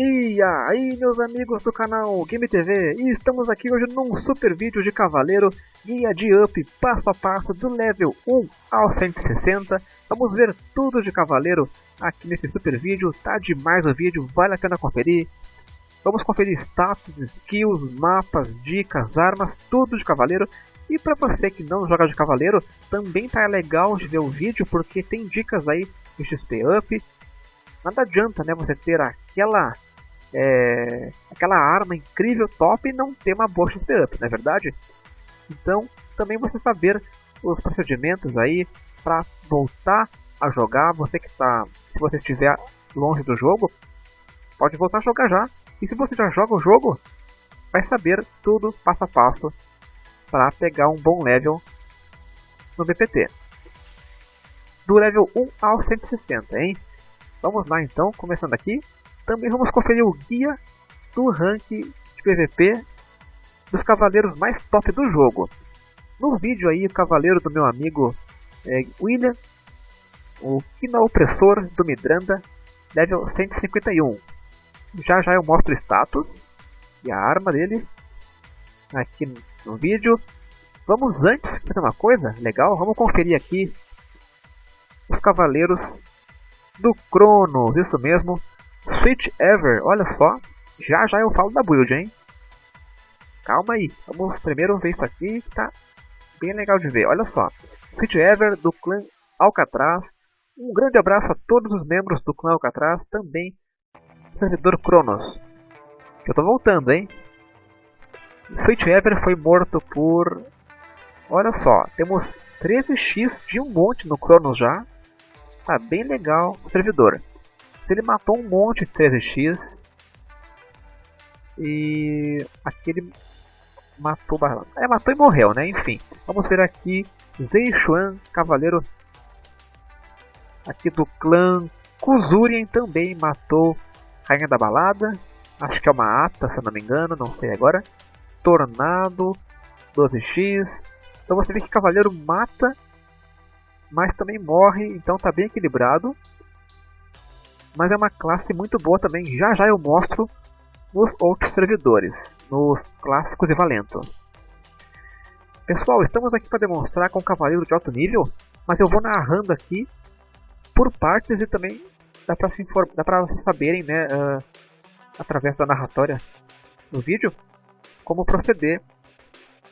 E aí meus amigos do canal Game TV, estamos aqui hoje num super vídeo de Cavaleiro, guia de up passo a passo do level 1 ao 160. Vamos ver tudo de Cavaleiro aqui nesse super vídeo, tá demais o vídeo, vale a pena conferir. Vamos conferir status, skills, mapas, dicas, armas, tudo de Cavaleiro. E para você que não joga de Cavaleiro, também tá legal de ver o vídeo porque tem dicas aí de XP up, nada adianta né, você ter aquela é, aquela arma incrível, top, e não ter uma boa XP up, não é verdade? Então, também você saber os procedimentos aí para voltar a jogar, você que está, se você estiver longe do jogo, pode voltar a jogar já. E se você já joga o jogo, vai saber tudo passo a passo para pegar um bom level no BPT. Do level 1 ao 160, hein? Vamos lá então, começando aqui. Também vamos conferir o guia do rank de PVP dos cavaleiros mais top do jogo. No vídeo aí, o cavaleiro do meu amigo é, William, o Kina Opressor do Midranda, level 151. Já já eu mostro o status e a arma dele aqui no vídeo. Vamos antes fazer uma coisa legal, vamos conferir aqui os cavaleiros do Cronos, isso mesmo, Switch Ever, olha só. Já já eu falo da build, hein? Calma aí, vamos primeiro ver isso aqui que tá bem legal de ver. Olha só, Switch Ever do clã Alcatraz. Um grande abraço a todos os membros do clã Alcatraz, também servidor Cronos. Eu tô voltando, hein? Switch Ever foi morto por... Olha só, temos 13x de um monte no Cronos já. Tá bem legal o servidor. Ele matou um monte de 13x. E aquele matou É, matou e morreu, né? Enfim. Vamos ver aqui Zeixuan, cavaleiro aqui do clã Kuzurien também matou Rainha da Balada. Acho que é uma ata, se eu não me engano, não sei agora. Tornado, 12x. Então você vê que cavaleiro mata, mas também morre, então tá bem equilibrado mas é uma classe muito boa também. Já já eu mostro nos outros servidores, nos clássicos e valento. Pessoal, estamos aqui para demonstrar com o cavaleiro de alto nível, mas eu vou narrando aqui por partes e também dá para se dá para vocês saberem, né, uh, através da narratória do vídeo, como proceder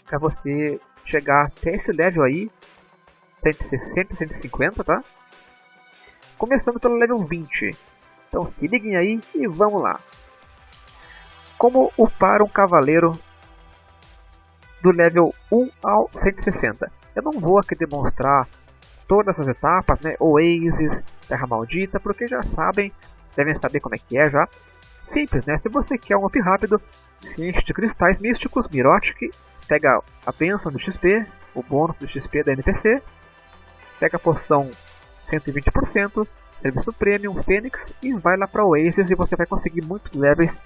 para você chegar até esse level aí, 160, 150, tá? Começando pelo level 20. Então se liguem aí e vamos lá. Como upar um cavaleiro do level 1 ao 160? Eu não vou aqui demonstrar todas as etapas, né? Oasis, Terra Maldita, porque já sabem, devem saber como é que é já. Simples, né? Se você quer um up rápido, se enche de cristais místicos, Mirotic, pega a bênção do XP, o bônus do XP da NPC, pega a poção 120%, serviço premium, Fênix e vai lá para Oasis e você vai conseguir muitos levels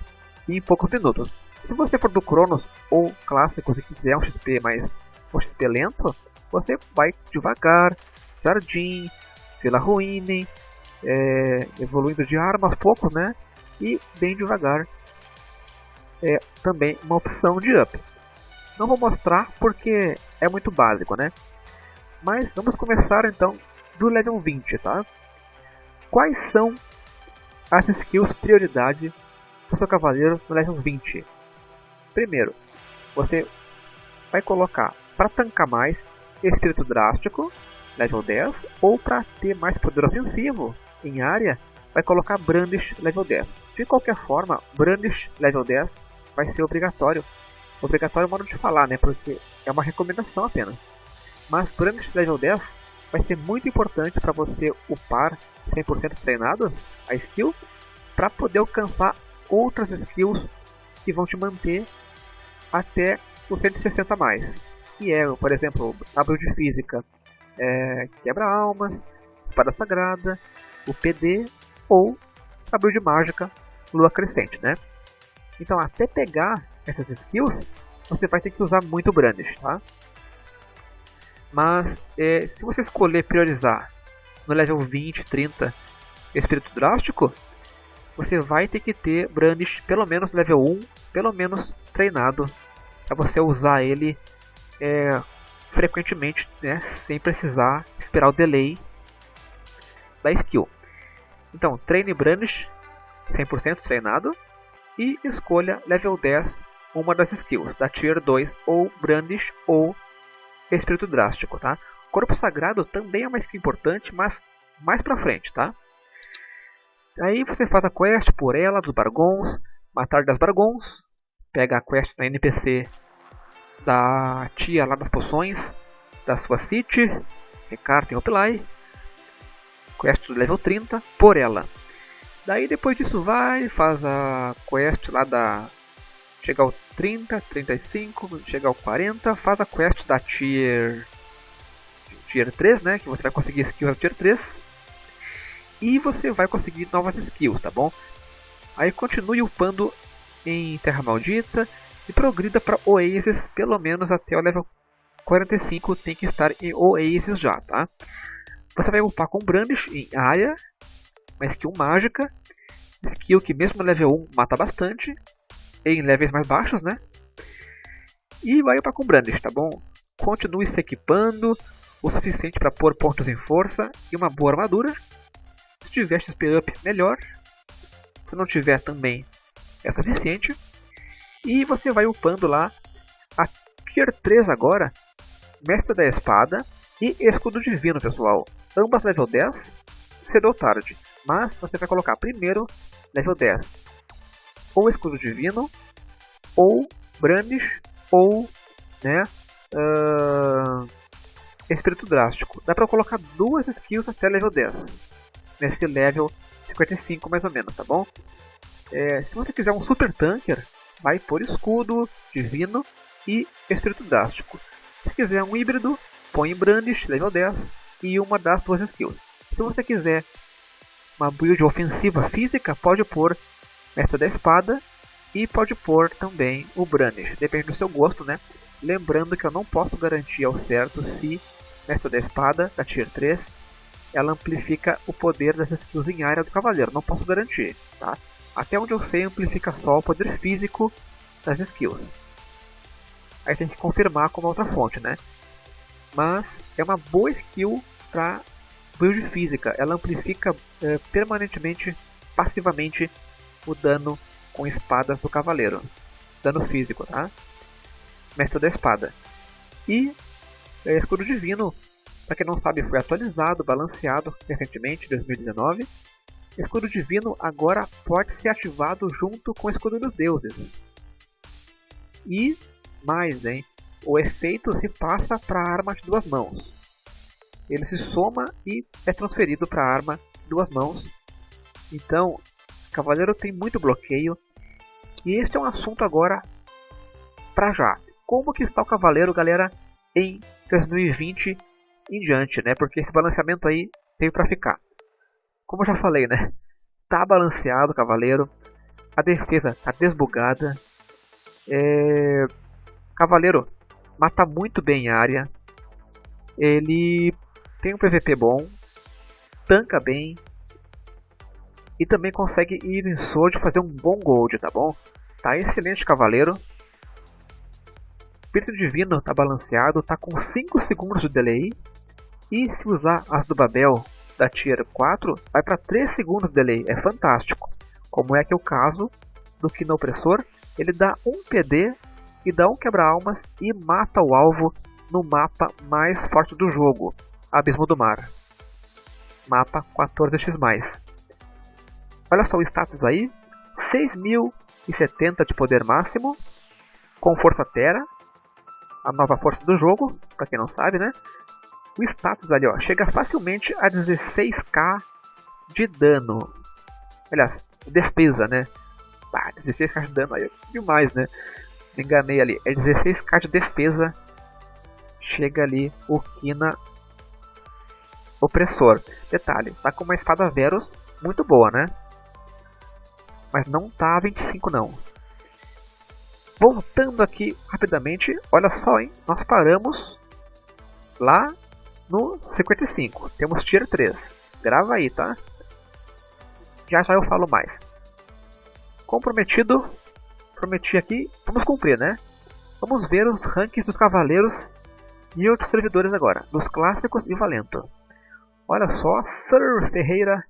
em poucos minutos. Se você for do Cronos ou clássicos e quiser um XP mais um XP lento, você vai devagar, Jardim, Vila Ruine, é, evoluindo de arma aos poucos, né? E bem devagar. É também uma opção de up. Não vou mostrar porque é muito básico, né? Mas vamos começar então do level 20, tá? Quais são as skills prioridade do seu cavaleiro no level 20? Primeiro, você vai colocar para tancar mais Espírito Drástico, level 10, ou para ter mais poder ofensivo em área, vai colocar Brandish level 10. De qualquer forma, Brandish level 10 vai ser obrigatório. Obrigatório é modo de falar, né? Porque é uma recomendação apenas. Mas Brandish level 10 vai ser muito importante para você upar 100% treinado a skill para poder alcançar outras skills que vão te manter até o 160 mais. Que é, por exemplo, a build física, é, quebra-almas, espada sagrada, o PD ou a build mágica, lua crescente, né? Então, até pegar essas skills, você vai ter que usar muito Brandish, tá? Mas é, se você escolher priorizar no level 20, 30 Espírito Drástico, você vai ter que ter Brandish pelo menos level 1, pelo menos treinado, para você usar ele é, frequentemente, né, sem precisar esperar o delay da skill. Então, treine Brandish 100% treinado e escolha level 10 uma das skills, da Tier 2 ou Brandish ou Espírito Drástico, tá? Corpo Sagrado também é uma skill importante, mas mais pra frente, tá? Aí você faz a quest por ela, dos Bargons, matar das Bargons, pega a quest na NPC da tia lá das poções, da sua city, Recarta em Opelai, quest do level 30, por ela. Daí depois disso vai, faz a quest lá da... Chega ao 30, 35, chega ao 40, faz a quest da tier... Tier 3, né? Que você vai conseguir skills Tier 3. E você vai conseguir novas skills, tá bom? Aí continue upando em Terra Maldita e progrida para Oasis, pelo menos até o level 45 tem que estar em Oasis já, tá? Você vai upar com Brandish em área, uma skill mágica, skill que mesmo level 1 mata bastante, em levels mais baixos, né? E vai upar com Brandish, tá bom? Continue se equipando o suficiente para pôr pontos em força e uma boa armadura. Se tiver XP up, melhor. Se não tiver também é suficiente. E você vai upando lá a Tier 3 agora, Mestre da Espada e Escudo Divino, pessoal. Ambas level 10, cedo ou tarde. Mas você vai colocar primeiro level 10 ou Escudo Divino, ou Brandish, ou né, uh, Espírito Drástico. Dá pra colocar duas skills até level 10. Nesse level 55 mais ou menos, tá bom? É, se você quiser um Super Tanker, vai por Escudo, Divino e Espírito Drástico. Se quiser um híbrido, põe Brandish, level 10, e uma das duas skills. Se você quiser uma build ofensiva física, pode pôr Mestre da Espada e pode pôr também o Brandish, depende do seu gosto, né? Lembrando que eu não posso garantir ao certo se Mestre da Espada, da Tier 3, ela amplifica o poder das skills em área do Cavaleiro, não posso garantir, tá? Até onde eu sei, amplifica só o poder físico das skills. Aí tem que confirmar com uma outra fonte, né? Mas é uma boa skill para build física, ela amplifica é, permanentemente, passivamente, o dano com espadas do cavaleiro. Dano físico, tá? Mestre da espada. E é, Escudo Divino, para quem não sabe, foi atualizado, balanceado recentemente, 2019. Escudo Divino agora pode ser ativado junto com o Escudo dos Deuses. E mais, hein? O efeito se passa para a arma de duas mãos ele se soma e é transferido para a arma duas mãos. Então, Cavaleiro tem muito bloqueio. E este é um assunto agora para já. Como que está o Cavaleiro, galera, em 2020 em diante, né? Porque esse balanceamento aí veio para ficar. Como eu já falei, né? Tá balanceado Cavaleiro. A defesa tá desbugada. É... Cavaleiro mata muito bem a área. Ele tem um PVP bom, tanca bem e também consegue ir em Sword fazer um bom gold, tá bom? Tá excelente cavaleiro. Espírito Divino tá balanceado, tá com 5 segundos de delay. E se usar as do Babel da Tier 4, vai para 3 segundos de delay, é fantástico. Como é que é o caso do Kino Opressor, ele dá um PD e dá um quebra-almas e mata o alvo no mapa mais forte do jogo. Abismo do Mar. Mapa 14x+. Olha só o status aí. 6.070 de poder máximo. Com Força Terra. A nova força do jogo, para quem não sabe, né? O status ali, ó, chega facilmente a 16k de dano. Aliás, de defesa, né? Ah, 16k de dano aí é demais, né? Me enganei ali. É 16k de defesa. Chega ali o Kina opressor. Detalhe, tá com uma espada Verus muito boa, né? Mas não tá a 25 não. Voltando aqui rapidamente, olha só, hein? Nós paramos lá no 55. Temos tier 3. Grava aí, tá? Já já eu falo mais. Comprometido, prometi aqui, vamos cumprir, né? Vamos ver os rankings dos cavaleiros e outros servidores agora, dos clássicos e valento. Olha só, Sir Ferreira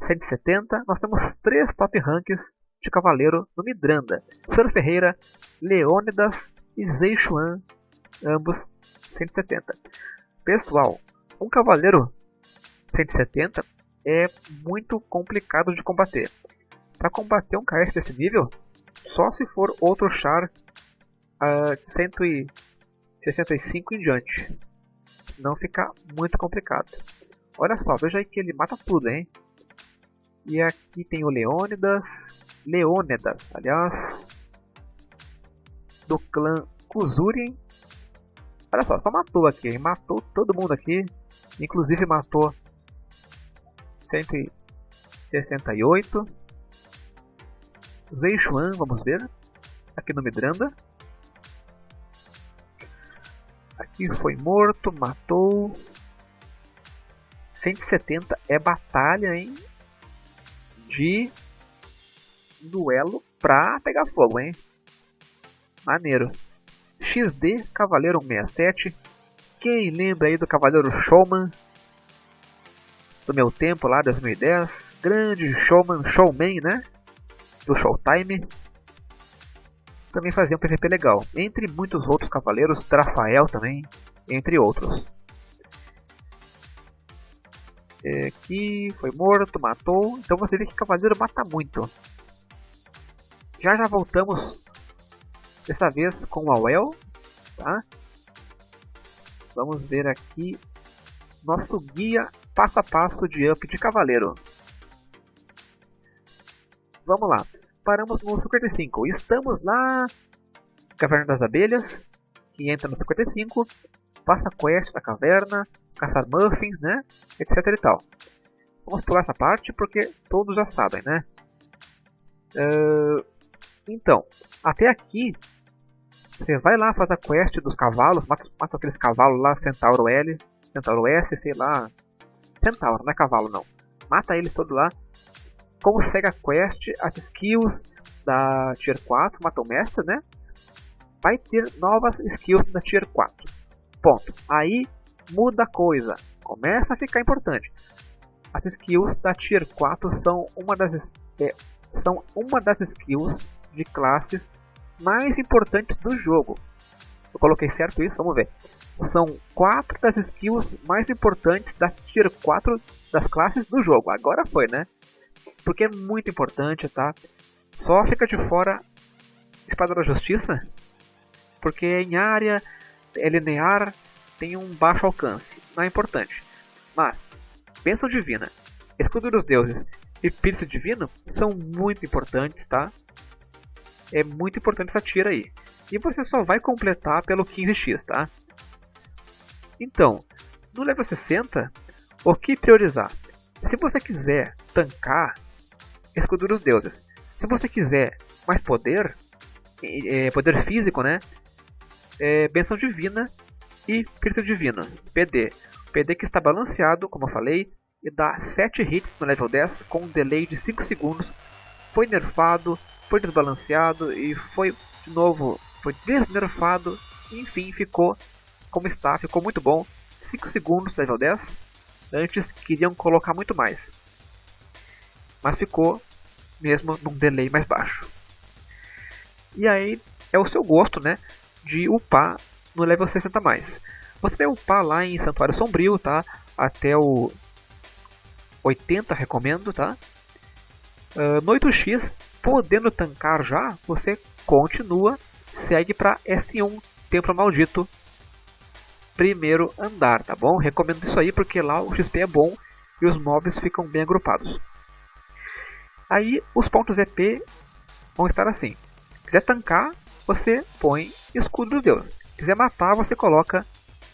170, nós temos três top ranks de cavaleiro no Midranda. Sir Ferreira, Leônidas e Zeixuan, ambos 170. Pessoal, um cavaleiro 170 é muito complicado de combater. Para combater um KS desse nível, só se for outro char uh, 165 em diante. Senão fica muito complicado. Olha só, veja aí que ele mata tudo, hein? E aqui tem o Leônidas. Leônidas, aliás. Do clã Kuzurien. Olha só, só matou aqui? Matou todo mundo aqui. Inclusive matou 168. Zeixuan, vamos ver. Aqui no Midranda. Aqui foi morto, matou. 170 é batalha, hein? De duelo pra pegar fogo, hein? Maneiro. XD Cavaleiro 167. Quem lembra aí do Cavaleiro Showman? Do meu tempo lá, 2010. Grande Showman, Showman, né? Do Showtime. Também fazia um PVP legal. Entre muitos outros cavaleiros, Trafael também, entre outros. É, aqui foi morto, matou. Então você vê que cavaleiro mata muito. Já já voltamos Dessa vez com o Awel, tá? Vamos ver aqui nosso guia passo a passo de up de cavaleiro. Vamos lá, paramos no 55, estamos lá Caverna das Abelhas, que entra no 55, passa quest da caverna, caçar muffins, né, etc e tal. Vamos pular essa parte porque todos já sabem, né? Uh, então, até aqui você vai lá, faz a quest dos cavalos, mata, mata aqueles cavalos lá, Centauro L, Centauro S, sei lá. Centauro, não é cavalo não. Mata eles todos lá. Consegue a quest, as skills da Tier 4, mata o mestre, né? Vai ter novas skills da Tier 4. Ponto. Aí muda a coisa. Começa a ficar importante. As skills da Tier 4 são uma das, é, são uma das skills de classes mais importantes do jogo. Eu coloquei certo isso? Vamos ver. São quatro das skills mais importantes das tier 4 das classes do jogo. Agora foi, né? Porque é muito importante, tá? Só fica de fora Espada da Justiça, porque em área é linear, tem um baixo alcance. Não é importante. Mas, Bênção Divina, Escudo dos Deuses e Pírcio Divino são muito importantes, tá? É muito importante essa tira aí. E você só vai completar pelo 15x, tá? Então, no level 60, o que priorizar? Se você quiser tancar, escudo dos deuses. Se você quiser mais poder, é, poder físico, né? É, benção divina e Espírito divino, PD. PD que está balanceado, como eu falei, e dá 7 hits no level 10 com um delay de 5 segundos. Foi nerfado, foi desbalanceado e foi de novo foi desnerfado, enfim, ficou como está, ficou muito bom. 5 segundos level 10. Antes queriam colocar muito mais. Mas ficou mesmo num delay mais baixo. E aí é o seu gosto, né, de upar no level 60 mais. Você vai upar lá em Santuário Sombrio, tá? Até o 80 recomendo, tá? Uh, no 8x Podendo tancar já, você continua, segue para S1, Templo Maldito, primeiro andar, tá bom? Recomendo isso aí porque lá o XP é bom e os mobs ficam bem agrupados. Aí os pontos EP vão estar assim. Quiser tancar, você põe escudo dos deuses. Quiser matar, você coloca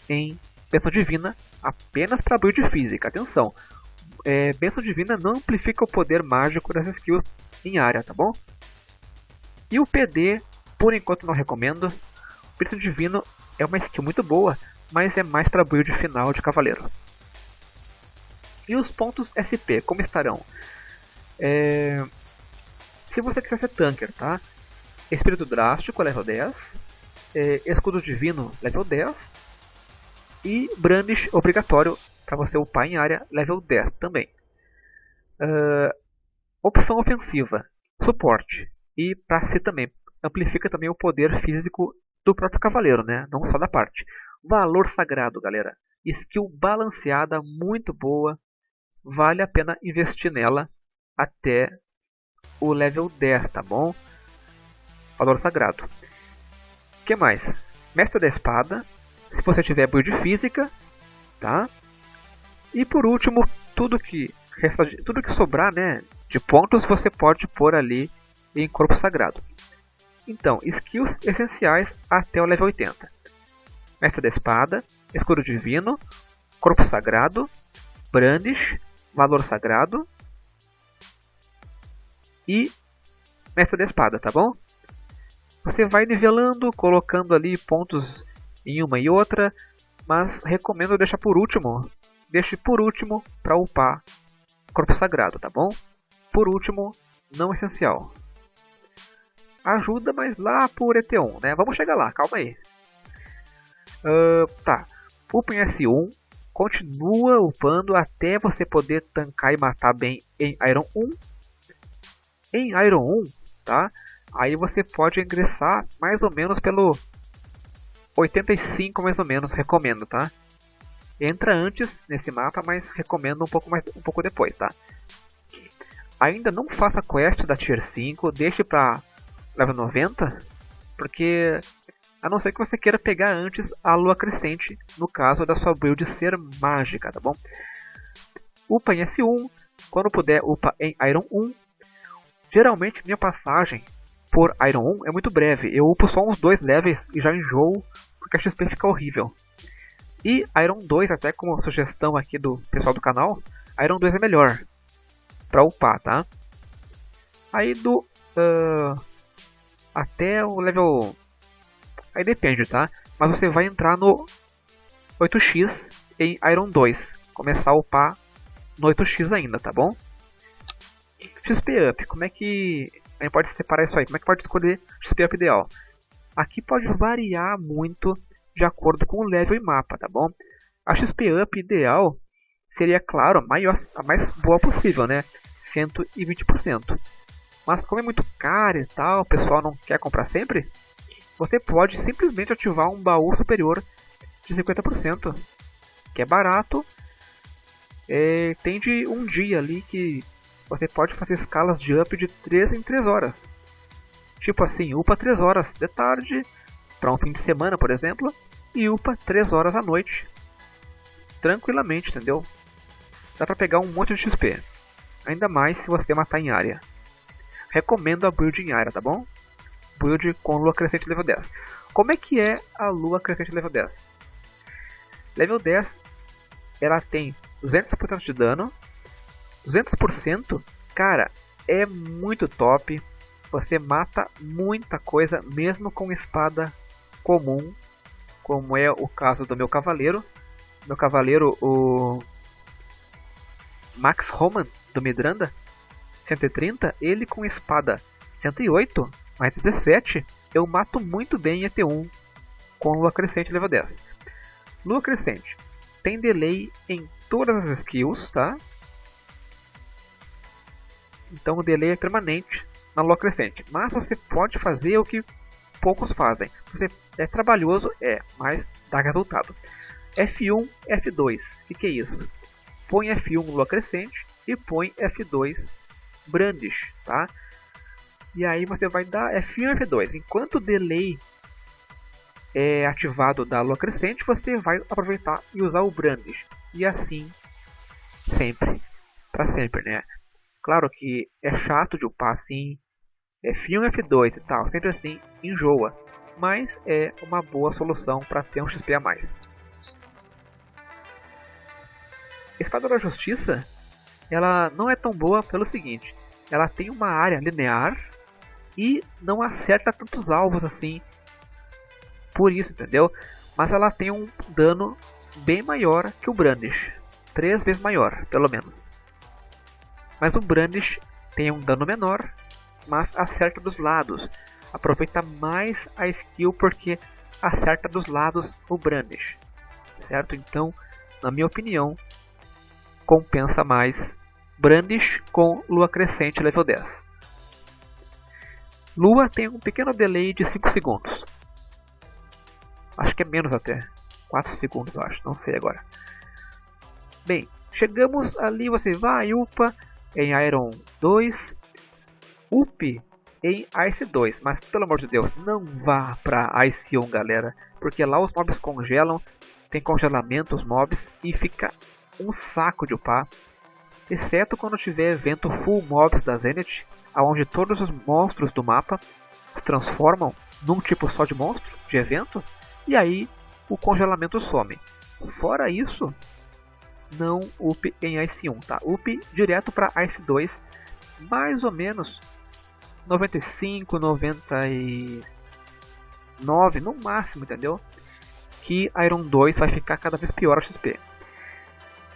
em bênção divina apenas para build física. Atenção, é, bênção divina não amplifica o poder mágico das skills em área, tá bom? E o PD, por enquanto não recomendo. O Príncipe Divino é uma skill muito boa, mas é mais para build final de cavaleiro. E os pontos SP, como estarão? É... Se você quiser ser tanker, tá? Espírito Drástico, level 10. É, Escudo Divino, level 10. E Brandish obrigatório para você upar em área, level 10 também. Uh, opção ofensiva, suporte. E para si também, amplifica também o poder físico do próprio cavaleiro, né? não só da parte. Valor sagrado, galera. Skill balanceada, muito boa. Vale a pena investir nela até o level 10, tá bom? Valor sagrado. O que mais? Mestre da espada. Se você tiver build física, tá? E por último, tudo que tudo que sobrar, né, de pontos você pode pôr ali em corpo sagrado. Então, skills essenciais até o level 80. Mestre da Espada, Escudo Divino, Corpo Sagrado, Brandish, Valor Sagrado e Mestre da Espada, tá bom? Você vai nivelando, colocando ali pontos em uma e outra, mas recomendo deixar por último. Deixe por último para upar Corpo Sagrado, tá bom? Por último, não essencial. Ajuda, mas lá por ET1, né? Vamos chegar lá, calma aí. Uh, tá. Upa em S1. Continua upando até você poder tancar e matar bem em Iron 1. Em Iron 1, tá? Aí você pode ingressar mais ou menos pelo 85 mais ou menos, recomendo, tá? Entra antes nesse mapa, mas recomendo um pouco mais um pouco depois, tá? Ainda não faça quest da Tier 5, deixe pra level 90, porque a não ser que você queira pegar antes a lua crescente, no caso da sua build ser mágica, tá bom? Upa em S1, quando puder upa em Iron 1. Geralmente minha passagem por Iron 1 é muito breve, eu upo só uns dois levels e já enjoo, porque a XP fica horrível. E Iron 2, até como sugestão aqui do pessoal do canal, Iron 2 é melhor para upar, tá? Aí do uh, até o level Aí depende, tá? Mas você vai entrar no 8x em Iron 2. Começar a upar no 8x ainda, tá bom? XP Up, como é que a gente pode separar isso aí? Como é que pode escolher XP Up ideal? Aqui pode variar muito de acordo com o level e mapa, tá bom? A XP Up ideal seria, claro, a, maior, a mais boa possível, né? 120%. Mas como é muito caro e tal, o pessoal não quer comprar sempre, você pode simplesmente ativar um baú superior de 50%, que é barato. É, tem de um dia ali que você pode fazer escalas de up de 3 em 3 horas. Tipo assim, upa 3 horas de tarde, para um fim de semana, por exemplo, e upa 3 horas à noite. Tranquilamente, entendeu? Dá pra pegar um monte de XP. Ainda mais se você matar em área. Recomendo a build em área, tá bom? build com lua crescente level 10. Como é que é a lua crescente level 10? Level 10 ela tem 200% de dano. 200%, cara, é muito top. Você mata muita coisa mesmo com espada comum, como é o caso do meu cavaleiro. Meu cavaleiro, o Max Roman do Midranda 130, ele com espada 108 mais 17, eu mato muito bem em ET1 com Lua Crescente level 10. Lua Crescente tem delay em todas as skills, tá? Então o delay é permanente na Lua Crescente. Mas você pode fazer o que poucos fazem. Você é trabalhoso, é, mas dá resultado. F1, F2. O que, que é isso? Põe F1 Lua Crescente e põe F2 Brandish, tá? E aí você vai dar F1 e F2. Enquanto o delay é ativado da lua crescente, você vai aproveitar e usar o Brandish. E assim, sempre. para sempre, né? Claro que é chato de upar assim, F1 F2 e tal, sempre assim, enjoa. Mas é uma boa solução para ter um XP a mais. Espada da Justiça, ela não é tão boa pelo seguinte, ela tem uma área linear e não acerta tantos alvos assim. Por isso, entendeu? Mas ela tem um dano bem maior que o Brandish. Três vezes maior, pelo menos. Mas o Brandish tem um dano menor mas acerta dos lados. Aproveita mais a skill porque acerta dos lados o Brandish. Certo? Então, na minha opinião, compensa mais Brandish com Lua Crescente level 10. Lua tem um pequeno delay de 5 segundos. Acho que é menos até. 4 segundos, acho. Não sei agora. Bem, chegamos ali, você vai, upa em Iron 2, up em Ice 2. Mas pelo amor de Deus, não vá para Ice 1, galera. Porque lá os mobs congelam, tem congelamento os mobs e fica um saco de upar. Exceto quando tiver evento Full Mobs da Zenith, onde todos os monstros do mapa se transformam num tipo só de monstro, de evento, e aí o congelamento some. Fora isso, não up em Ice 1, tá? Up direto para Ice 2, mais ou menos 95, 99 no máximo, entendeu? Que Iron 2 vai ficar cada vez pior a XP.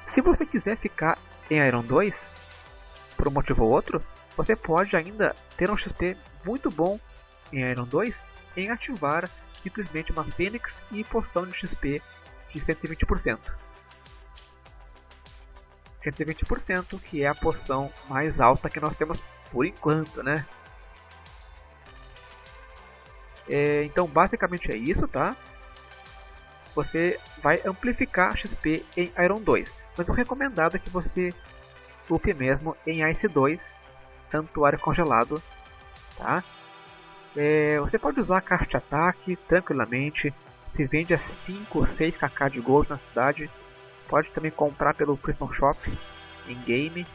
Se você quiser ficar em Iron 2, por um motivo ou outro, você pode ainda ter um XP muito bom em Iron 2 em ativar simplesmente uma Fênix e poção de XP de 120%. 120%, que é a poção mais alta que nós temos por enquanto, né? É, então basicamente é isso, tá? Você vai amplificar XP em Iron 2, mas o recomendado é que você upe mesmo em Ice 2, Santuário Congelado, tá? É, você pode usar a caixa de ataque tranquilamente, se vende a 5 ou 6 kk de gold na cidade, Pode também comprar pelo Priston Shop em game.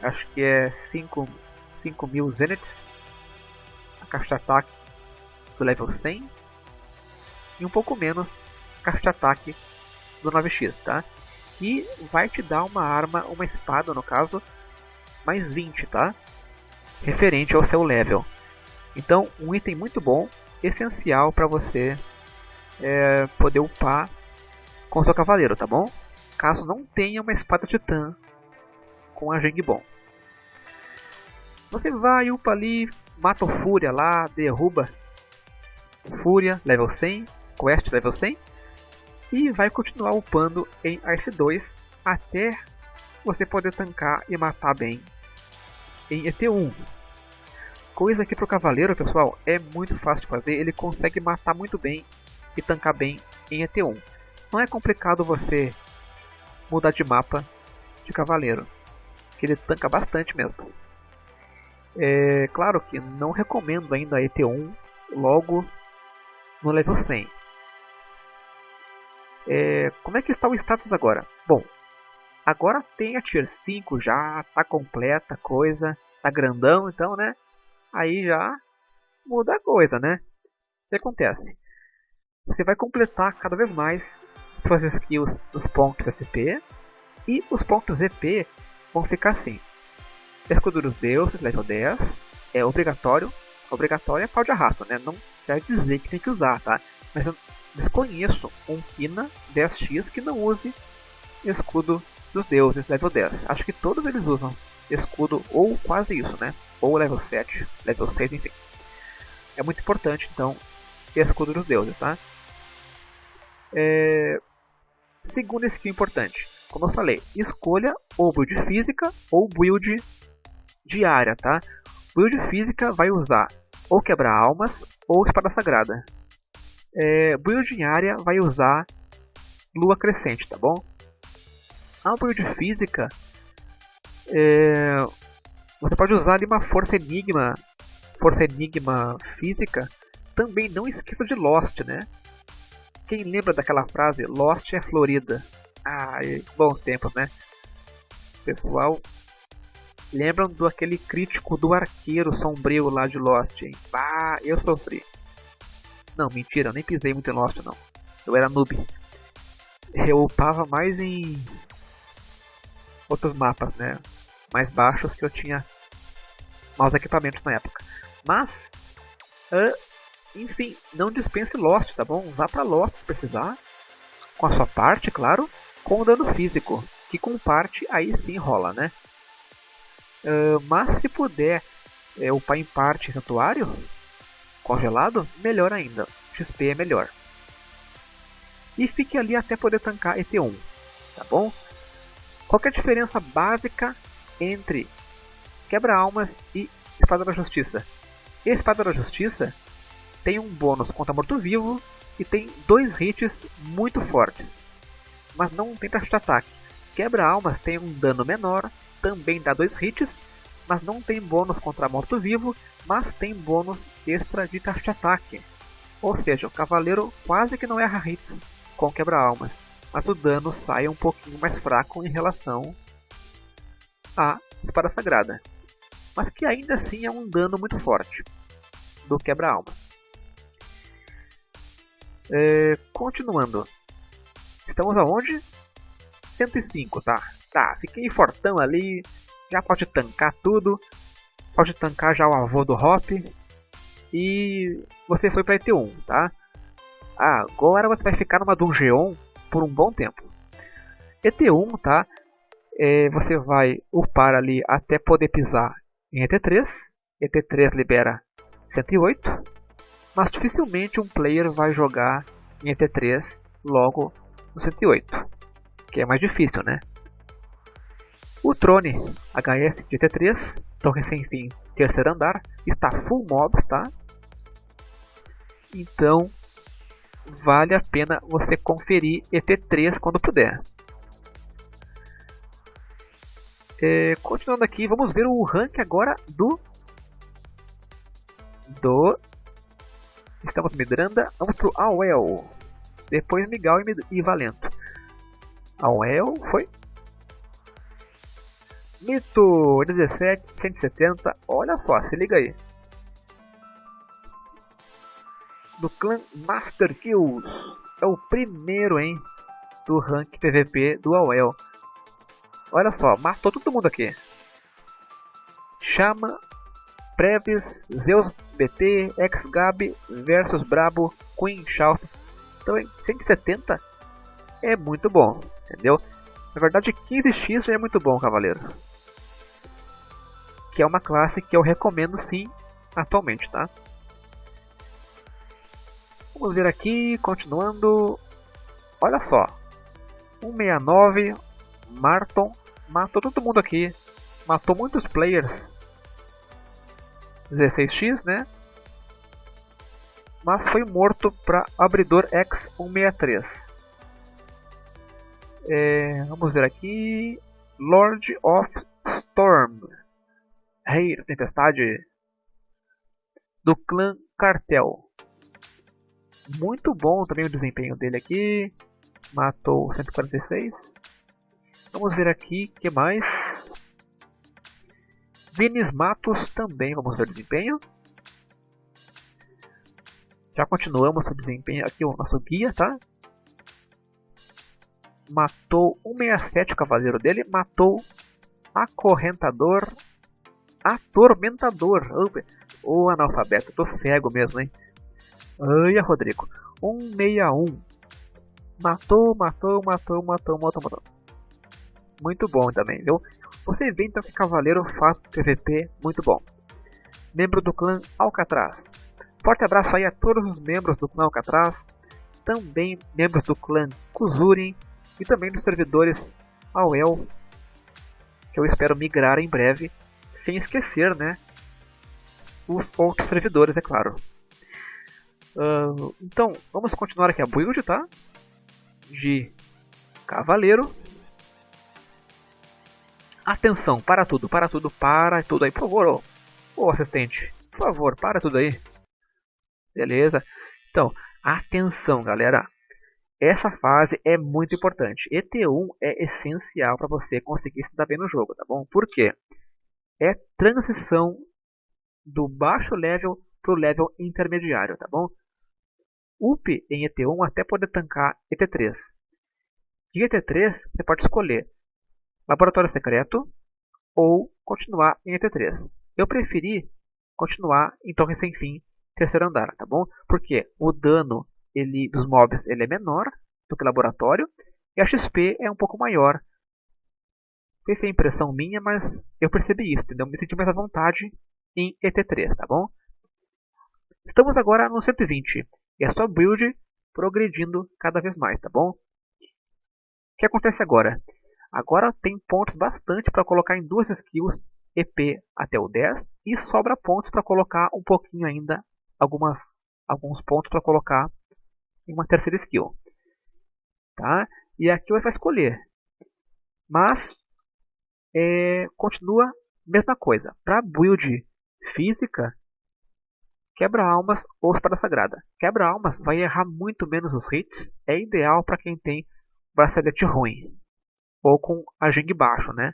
Acho que é 5, 5 mil Zeniths. A caixa de ataque do level 100. E um pouco menos caixa de ataque do 9x, tá? E vai te dar uma arma, uma espada no caso, mais 20, tá? Referente ao seu level. Então, um item muito bom, essencial para você é, poder upar com seu cavaleiro, tá bom? Caso não tenha uma espada titã com a Gengbon. Você vai, upa ali, mata o Fúria lá, derruba Fúria, level 100, Quest level 100, e vai continuar upando em Ice 2 até você poder tancar e matar bem em ET1. Coisa que para o cavaleiro, pessoal, é muito fácil de fazer, ele consegue matar muito bem e tancar bem em ET1 não é complicado você mudar de mapa de cavaleiro, que ele tanca bastante mesmo. É claro que não recomendo ainda a ET1 logo no level 100. É, como é que está o status agora? Bom, agora tem a Tier 5 já, tá completa a coisa, tá grandão então, né? Aí já muda a coisa, né? O que acontece? Você vai completar cada vez mais suas skills dos pontos SP e os pontos EP vão ficar assim. Escudo dos deuses, level 10, é obrigatório. Obrigatório é pau de arrasto, né? Não quer dizer que tem que usar, tá? Mas eu desconheço um Kina 10x que não use escudo dos deuses level 10. Acho que todos eles usam escudo ou quase isso, né? Ou level 7, level 6, enfim. É muito importante, então, escudo dos deuses, tá? É, Segunda skill importante, como eu falei, escolha ou build física ou build diária, tá? Build física vai usar ou quebra-almas ou espada sagrada. É, build diária vai usar lua crescente, tá bom? A build física, é, você pode usar ali uma força enigma, força enigma física. Também não esqueça de Lost, né? Quem lembra daquela frase Lost é Florida? Ah, bons tempos, né? Pessoal, lembram do aquele crítico do arqueiro sombrio lá de Lost, hein? Ah, eu sofri. Não, mentira, eu nem pisei muito em Lost não. Eu era noob. Eu upava mais em outros mapas, né? Mais baixos que eu tinha maus equipamentos na época. Mas, uh, enfim, não dispense Lost, tá bom? Vá para Lost se precisar. Com a sua parte, claro. Com o dano físico. Que com parte aí sim rola, né? Uh, mas se puder é, upar em parte santuário, congelado, melhor ainda. XP é melhor. E fique ali até poder tancar ET1, tá bom? Qual é a diferença básica entre Quebra-Almas e Espada da Justiça? Espada da Justiça tem um bônus contra morto-vivo e tem dois hits muito fortes, mas não tem taxa de ataque. Quebra-Almas tem um dano menor, também dá dois hits, mas não tem bônus contra morto-vivo, mas tem bônus extra de taxa de ataque. Ou seja, o cavaleiro quase que não erra hits com quebra-almas, mas o dano sai um pouquinho mais fraco em relação à espada sagrada. Mas que ainda assim é um dano muito forte do quebra-almas. É, continuando. Estamos aonde? 105, tá? Tá, fiquei fortão ali. Já pode tancar tudo. Pode tancar já o avô do Hop. E você foi para ET1, tá? Agora você vai ficar numa dungeon por um bom tempo. ET1, tá? É, você vai upar ali até poder pisar em ET3. ET3 libera 108. Mas dificilmente um player vai jogar em ET3 logo no 108. Que é mais difícil, né? O Trone HS de ET3, torre sem fim, terceiro andar, está full mobs, tá? Então vale a pena você conferir ET3 quando puder. É, continuando aqui, vamos ver o rank agora do do estamos Midranda, vamos pro Awel, depois Miguel e, e Valento. Awel foi Mito 17, 170, olha só, se liga aí. do clã Master Kills. É o primeiro, hein? Do rank PVP do AOL. Olha só, matou todo mundo aqui. Chama, Previs, Zeus BT, X-Gab versus Brabo, Queen Shout. Então, 170 é muito bom, entendeu? Na verdade, 15x já é muito bom, cavaleiro. Que é uma classe que eu recomendo sim, atualmente, tá? Vamos ver aqui, continuando. Olha só. 169, Marton, matou todo mundo aqui. Matou muitos players. 16x, né? Mas foi morto para abridor X163. É, vamos ver aqui. Lord of Storm. Rei da Tempestade. Do clã Cartel. Muito bom também o desempenho dele aqui. Matou 146. Vamos ver aqui que mais. Vinis Matos também, vamos ver o desempenho. Já continuamos o desempenho aqui, o nosso guia, tá? Matou 167 o cavaleiro dele, matou Acorrentador, Atormentador. Oh, analfabeto, tô cego mesmo, hein? Ai, Rodrigo. 161. Matou, matou, matou, matou, matou, matou. Muito bom também, viu? Você vê então que Cavaleiro faz PVP muito bom. Membro do clã Alcatraz. Forte abraço aí a todos os membros do clã Alcatraz. Também membros do clã Kuzurin. E também dos servidores AOL. Que eu espero migrar em breve. Sem esquecer, né? Os outros servidores, é claro. Uh, então, vamos continuar aqui a build, tá? De cavaleiro. Atenção, para tudo, para tudo, para tudo aí, por favor, ô, ô assistente, por favor, para tudo aí. Beleza? Então, atenção, galera. Essa fase é muito importante. ET1 é essencial para você conseguir se dar bem no jogo, tá bom? Por quê? É transição do baixo level para o level intermediário, tá bom? up em ET1 até poder tancar ET3. De ET3 você pode escolher Laboratório Secreto ou continuar em ET3. Eu preferi continuar em Torre Sem Fim, terceiro andar, tá bom? Porque o dano ele, dos mobs ele é menor do que laboratório e a XP é um pouco maior. Sei se é impressão minha, mas eu percebi isso, entendeu? Me senti mais à vontade em ET3, tá bom? Estamos agora no 120 e a sua build progredindo cada vez mais, tá bom? O que acontece agora? Agora tem pontos bastante para colocar em duas skills EP até o 10 e sobra pontos para colocar um pouquinho ainda, algumas, alguns pontos para colocar em uma terceira skill. Tá? E aqui vai escolher. Mas é, continua a mesma coisa. Para build física, quebra-almas ou espada sagrada. Quebra-almas vai errar muito menos os hits. É ideal para quem tem bracelete ruim. Ou com a Jing baixo, né?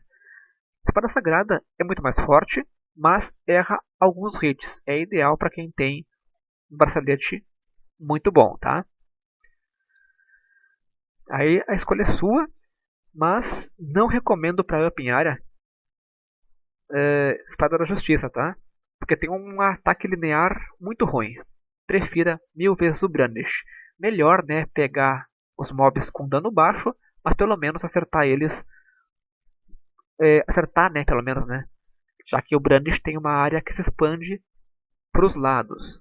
Espada sagrada é muito mais forte, mas erra alguns hits. É ideal para quem tem um bracelete muito bom, tá? Aí a escolha é sua, mas não recomendo para up em área é, Espada da Justiça, tá? Porque tem um ataque linear muito ruim. Prefira mil vezes o Brandish. Melhor, né, pegar os mobs com dano baixo, mas pelo menos acertar eles. É, acertar, né, pelo menos, né? Já que o Brandish tem uma área que se expande para os lados.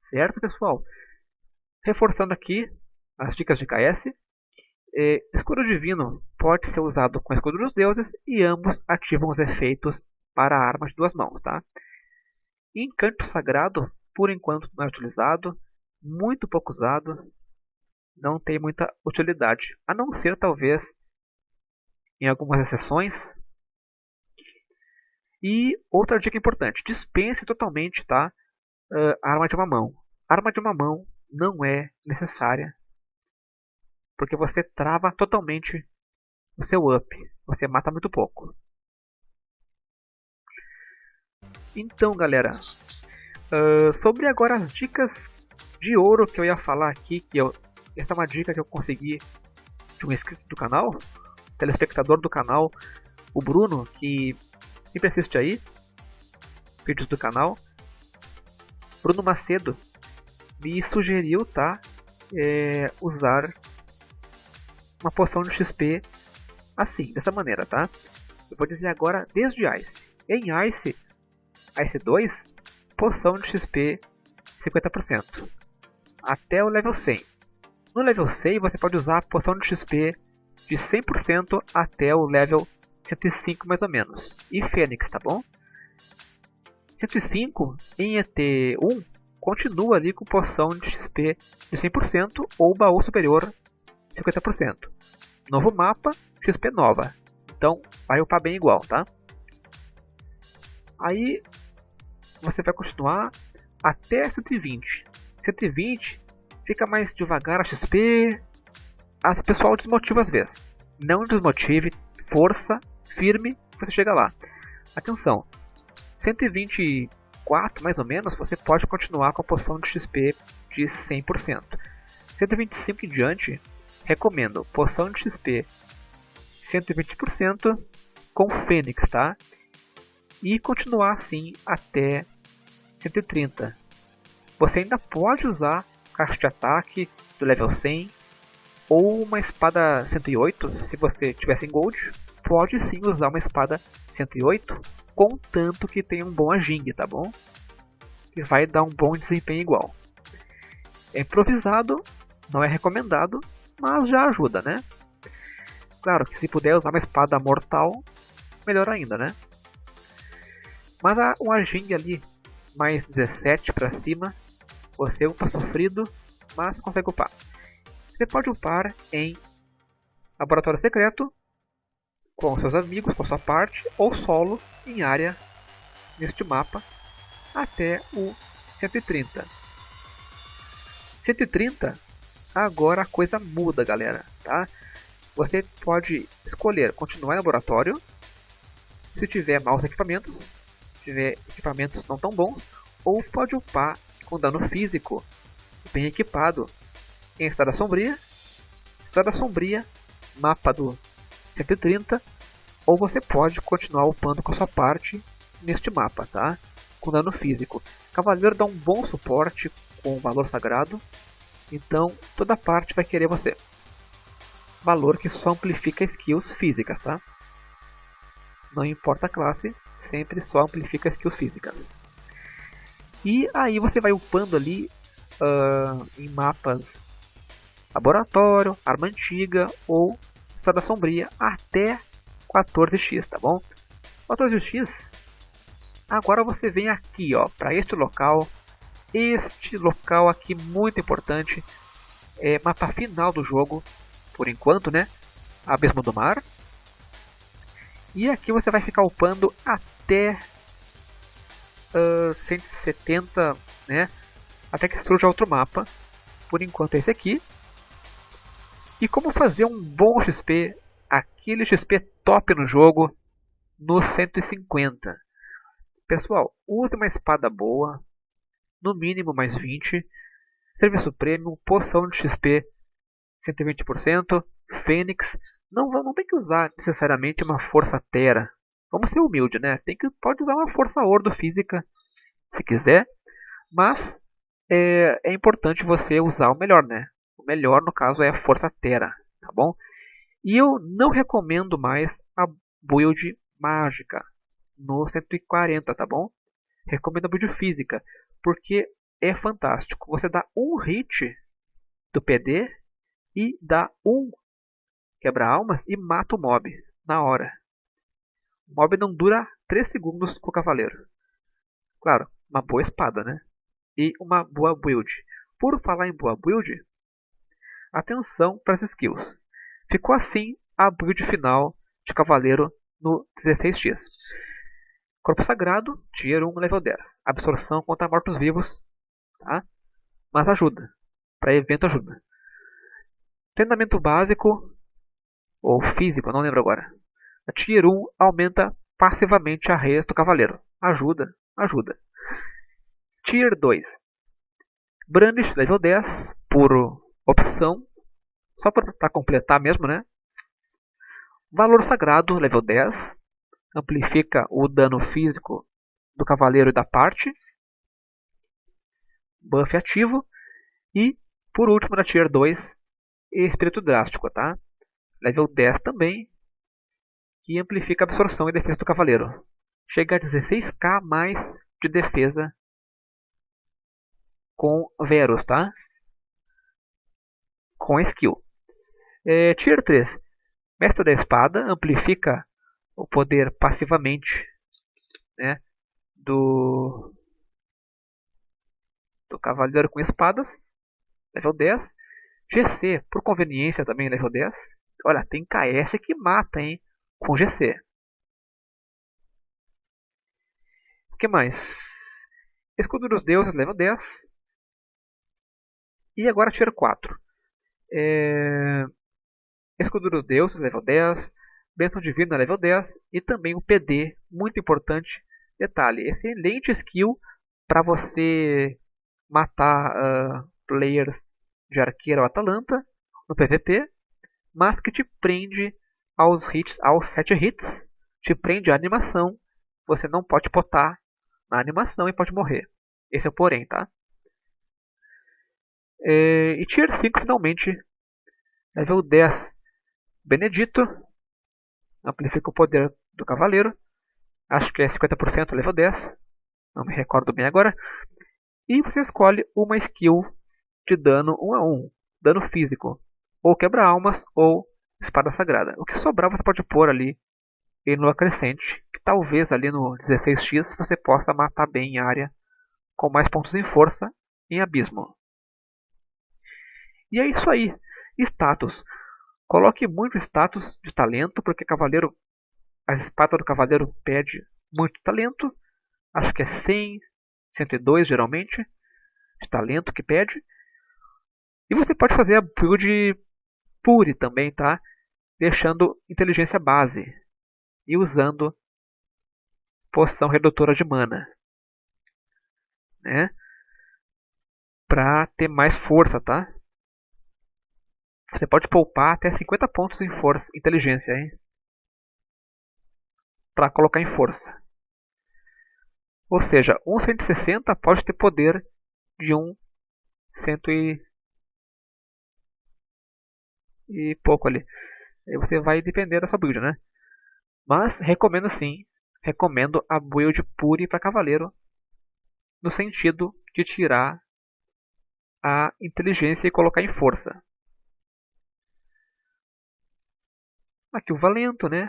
Certo, pessoal? Reforçando aqui, as dicas de KS. É, escudo divino pode ser usado com escudo dos deuses e ambos ativam os efeitos para armas de duas mãos. Tá? Encanto sagrado, por enquanto não é utilizado, muito pouco usado, não tem muita utilidade, a não ser talvez em algumas exceções. E outra dica importante, dispense totalmente tá, a arma de uma mão. A arma de uma mão não é necessária porque você trava totalmente o seu up. Você mata muito pouco. Então, galera, uh, sobre agora as dicas de ouro que eu ia falar aqui, que eu, essa é uma dica que eu consegui de um inscrito do canal, telespectador do canal, o Bruno, que sempre assiste aí, vídeos do canal. Bruno Macedo me sugeriu, tá, é, usar uma poção de XP assim, dessa maneira, tá? Eu vou dizer agora desde Ice. Em Ice, Ice 2, poção de XP 50%. Até o level 100. No level 100 você pode usar a poção de XP de 100% até o level 105 mais ou menos. E Fênix, tá bom? 105 em ET1 continua ali com poção de XP de 100% ou baú superior 50%. Novo mapa, XP nova. Então vai upar bem igual, tá? Aí você vai continuar até 120. 120 fica mais devagar a XP. As pessoal desmotiva às vezes. Não desmotive, força, firme, você chega lá. Atenção, 124 mais ou menos, você pode continuar com a poção de XP de 100%. 125 em diante, Recomendo poção de XP 120% com Fênix, tá? E continuar assim até 130. Você ainda pode usar caixa de ataque do level 100 ou uma espada 108, se você tiver sem gold, pode sim usar uma espada 108, contanto que tenha um bom aging, tá bom? E vai dar um bom desempenho igual. É improvisado, não é recomendado, mas já ajuda, né? Claro que se puder usar uma espada mortal, melhor ainda, né? Mas a, um Arjing ali, mais 17 para cima, você upa sofrido, mas consegue upar. Você pode upar em Laboratório Secreto, com seus amigos, com sua parte, ou solo, em área, neste mapa, até o 130. 130 Agora a coisa muda, galera, tá? Você pode escolher continuar em laboratório, se tiver maus equipamentos, tiver equipamentos não tão bons, ou pode upar com dano físico, bem equipado, em Estrada Sombria, Estrada Sombria, mapa do 130, ou você pode continuar upando com a sua parte neste mapa, tá? Com dano físico. Cavaleiro dá um bom suporte com valor sagrado, então, toda parte vai querer você. Valor que só amplifica skills físicas, tá? Não importa a classe, sempre só amplifica skills físicas. E aí você vai upando ali uh, em mapas laboratório, arma antiga ou estrada sombria até 14x, tá bom? 14x, agora você vem aqui ó, para este local, este local aqui muito importante, é mapa final do jogo, por enquanto né, Abismo do Mar. E aqui você vai ficar upando até uh, 170, né? Até que surja outro mapa. Por enquanto é esse aqui. E como fazer um bom XP, aquele XP top no jogo, no 150. Pessoal, use uma espada boa, no mínimo mais 20, serviço premium, poção de XP 120%, Fênix. Não, não tem que usar necessariamente uma força Terra, Vamos ser humilde, né? Tem que, pode usar uma força ordo física, se quiser, mas é, é importante você usar o melhor, né? O melhor, no caso, é a força terra, tá bom? E eu não recomendo mais a build mágica no 140, tá bom? Recomendo a build física, porque é fantástico. Você dá um hit do PD e dá um quebra-almas e mata o mob na hora. O mob não dura 3 segundos com o cavaleiro. Claro, uma boa espada, né? E uma boa build. Por falar em boa build, atenção para as skills. Ficou assim a build final de cavaleiro no 16x. Corpo Sagrado, Tier 1, level 10. Absorção contra mortos-vivos, tá? Mas ajuda. Para evento ajuda. Treinamento básico, ou físico, não lembro agora. A Tier 1 aumenta passivamente a res do cavaleiro. Ajuda, ajuda. Tier 2. Brandish level 10 por opção. Só para completar mesmo, né? Valor Sagrado level 10. Amplifica o dano físico do cavaleiro e da parte. Buff ativo. E, por último, na Tier 2, Espírito Drástico, tá? Level 10 também, que amplifica a absorção e defesa do cavaleiro. Chega a 16k mais de defesa com Verus, tá? Com skill. É, tier 3. Mestre da Espada amplifica o poder passivamente né, do, do Cavaleiro com Espadas, level 10. GC, por conveniência, também level 10. Olha, tem KS que mata, hein? com GC. O que mais? Escudo dos Deuses, level 10. E agora Tier 4. É... Escudo dos Deuses, level 10. Bênção Divina, level 10. E também o PD, muito importante. Detalhe, excelente skill para você matar uh, players de arqueiro ou Atalanta no PVP, mas que te prende aos hits, aos 7 hits, te prende a animação, você não pode potar na animação e pode morrer. Esse é o porém, tá? É, e Tier 5 finalmente, level 10, Benedito, amplifica o poder do cavaleiro, acho que é 50% level 10, não me recordo bem agora, e você escolhe uma skill de dano 1 a 1, dano físico, ou quebra-almas, ou espada sagrada. O que sobrar você pode pôr ali em lua crescente, que talvez ali no 16x você possa matar bem em área com mais pontos em força em abismo. E é isso aí. Status. Coloque muito status de talento, porque cavaleiro, a espada do cavaleiro pede muito talento. Acho que é 100, 102 geralmente, de talento que pede. E você pode fazer a build pure também, tá? deixando inteligência base e usando poção redutora de mana, né? Para ter mais força, tá? Você pode poupar até 50 pontos em força, inteligência, hein? Para colocar em força. Ou seja, um 160 pode ter poder de um 100 e, e pouco ali. Aí você vai depender da sua build, né? Mas recomendo sim recomendo a build Puri para cavaleiro, no sentido de tirar a inteligência e colocar em força. Aqui o Valento, né?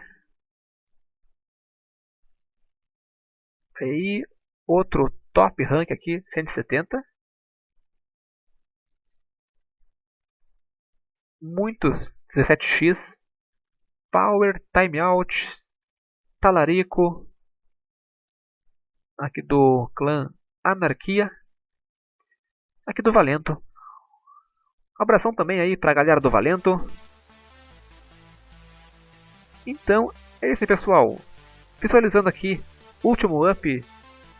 Aí, outro top rank aqui, 170. Muitos 17x. Power, Timeout, Talarico. Aqui do clã Anarquia. Aqui do Valento. Um abração também aí pra galera do Valento. Então, é isso aí pessoal. Visualizando aqui, último up,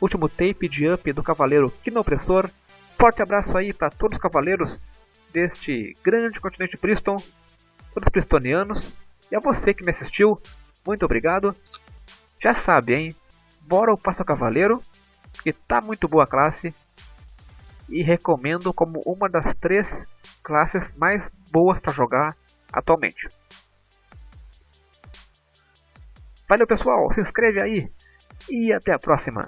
último tape de up do Cavaleiro Quinopressor. Forte abraço aí para todos os cavaleiros deste grande continente Priston, todos os pristonianos. E a você que me assistiu, muito obrigado. Já sabe, hein? Bora o Passo Cavaleiro, que tá muito boa a classe. E recomendo como uma das três classes mais boas para jogar atualmente. Valeu pessoal, se inscreve aí e até a próxima.